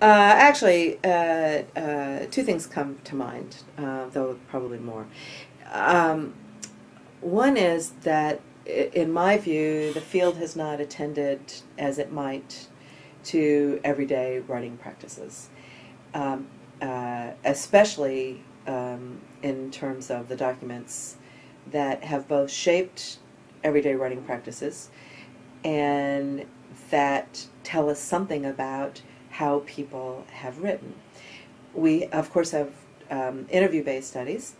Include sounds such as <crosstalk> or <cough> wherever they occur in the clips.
Uh, actually, uh, uh, two things come to mind, though probably more. Um, one is that, in my view, the field has not attended as it might to everyday writing practices, um, uh, especially um, in terms of the documents that have both shaped everyday writing practices and that tell us something about how people have written. We, of course, have um, interview based studies.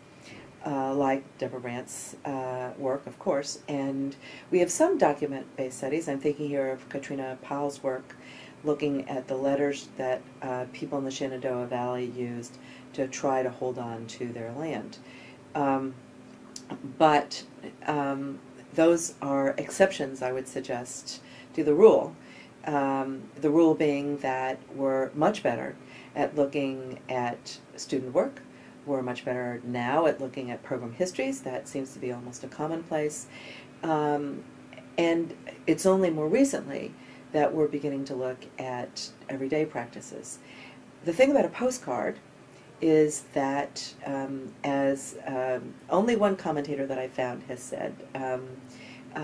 Uh, like Deborah Brandt's uh, work, of course, and we have some document-based studies. I'm thinking here of Katrina Powell's work, looking at the letters that uh, people in the Shenandoah Valley used to try to hold on to their land. Um, but um, those are exceptions, I would suggest, to the rule. Um, the rule being that we're much better at looking at student work. We're much better now at looking at program histories. That seems to be almost a commonplace. Um, and it's only more recently that we're beginning to look at everyday practices. The thing about a postcard is that, um, as um, only one commentator that I found has said, um, uh,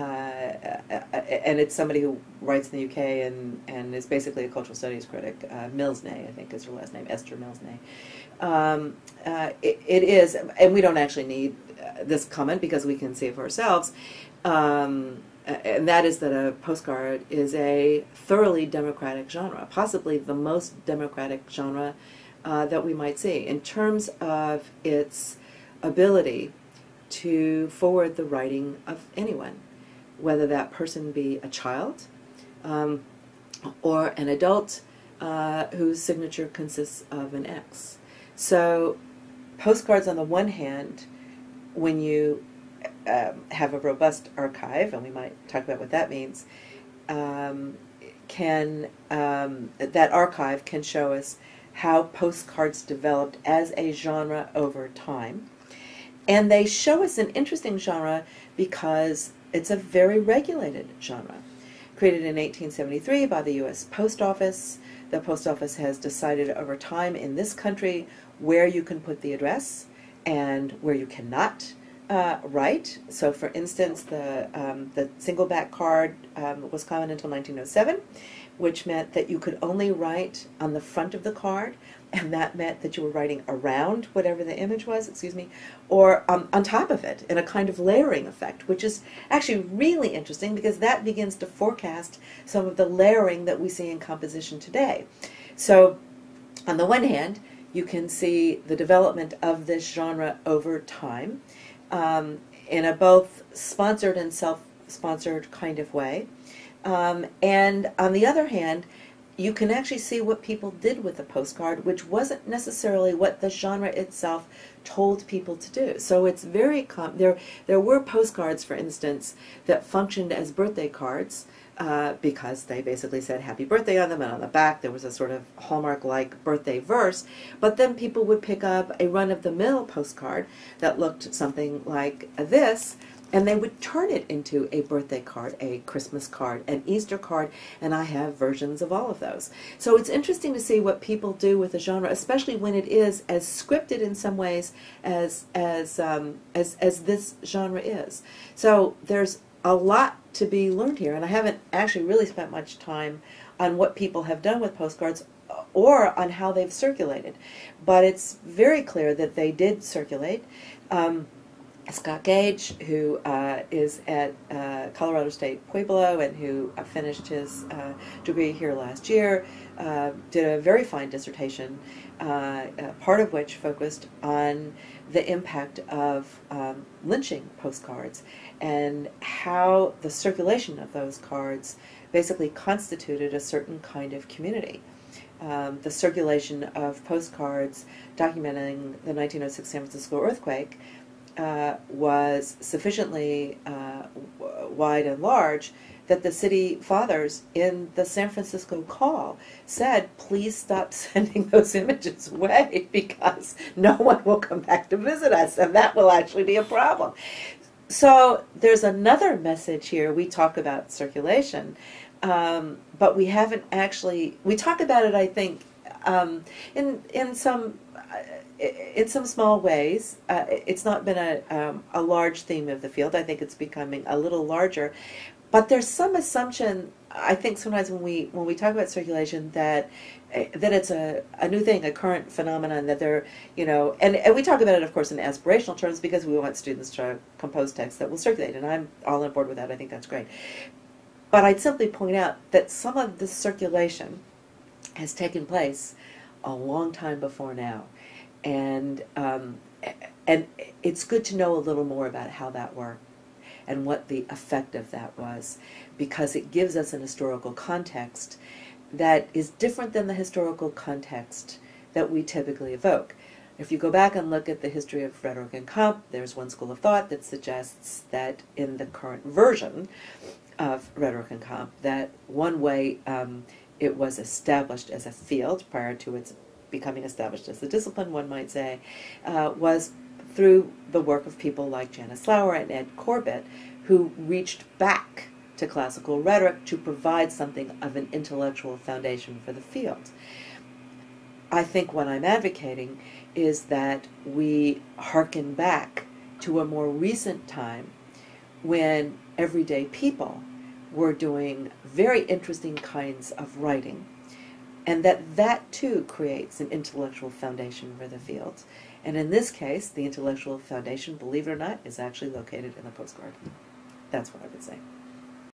and it's somebody who writes in the UK and, and is basically a cultural studies critic, uh, I think is her last name, Esther Millsnay. Um, uh, it, it is, and we don't actually need uh, this comment because we can see it for ourselves, um, and that is that a postcard is a thoroughly democratic genre, possibly the most democratic genre uh, that we might see in terms of its ability to forward the writing of anyone, whether that person be a child um, or an adult uh, whose signature consists of an X. So, postcards on the one hand, when you um, have a robust archive, and we might talk about what that means, um, can um, that archive can show us how postcards developed as a genre over time. And they show us an interesting genre because it's a very regulated genre. Created in 1873 by the U.S. Post Office, the Post Office has decided over time in this country where you can put the address and where you cannot uh, write. So, for instance, the um, the single back card um, was common until 1907, which meant that you could only write on the front of the card, and that meant that you were writing around whatever the image was, excuse me, or um, on top of it in a kind of layering effect, which is actually really interesting because that begins to forecast some of the layering that we see in composition today. So, on the one hand, you can see the development of this genre over time um, in a both sponsored and self-sponsored kind of way. Um, and on the other hand, you can actually see what people did with the postcard, which wasn't necessarily what the genre itself told people to do. So it's very there. There were postcards, for instance, that functioned as birthday cards uh, because they basically said "Happy Birthday" on them, and on the back there was a sort of hallmark-like birthday verse. But then people would pick up a run-of-the-mill postcard that looked something like this and they would turn it into a birthday card, a Christmas card, an Easter card, and I have versions of all of those. So it's interesting to see what people do with a genre, especially when it is as scripted in some ways as as um, as as this genre is. So there's a lot to be learned here, and I haven't actually really spent much time on what people have done with postcards or on how they've circulated, but it's very clear that they did circulate. Um, Scott Gage, who uh, is at uh, Colorado State Pueblo and who uh, finished his uh, degree here last year, uh, did a very fine dissertation, uh, part of which focused on the impact of um, lynching postcards and how the circulation of those cards basically constituted a certain kind of community. Um, the circulation of postcards documenting the 1906 San Francisco earthquake uh, was sufficiently uh, wide and large that the city fathers in the San Francisco call said, please stop <laughs> sending those images away because no one will come back to visit us, and that will actually be a problem. So there's another message here. We talk about circulation, um, but we haven't actually, we talk about it, I think, um, in in some in some small ways. Uh, it's not been a um, a large theme of the field. I think it's becoming a little larger, but there's some assumption. I think sometimes when we when we talk about circulation that uh, that it's a, a new thing, a current phenomenon that they're, you know, and, and we talk about it, of course, in aspirational terms because we want students to compose texts that will circulate, and I'm all on board with that. I think that's great. But I'd simply point out that some of this circulation has taken place a long time before now, and um, and it's good to know a little more about how that worked and what the effect of that was, because it gives us an historical context that is different than the historical context that we typically evoke. If you go back and look at the history of rhetoric and comp, there's one school of thought that suggests that in the current version of rhetoric and comp, that one way um, it was established as a field prior to its becoming established as a discipline, one might say, uh, was through the work of people like Janice Lauer and Ed Corbett, who reached back to classical rhetoric to provide something of an intellectual foundation for the field. I think what I'm advocating is that we hearken back to a more recent time when everyday people were doing very interesting kinds of writing and that that too creates an intellectual foundation for the field. And in this case, the intellectual foundation, believe it or not, is actually located in the postcard. That's what I would say.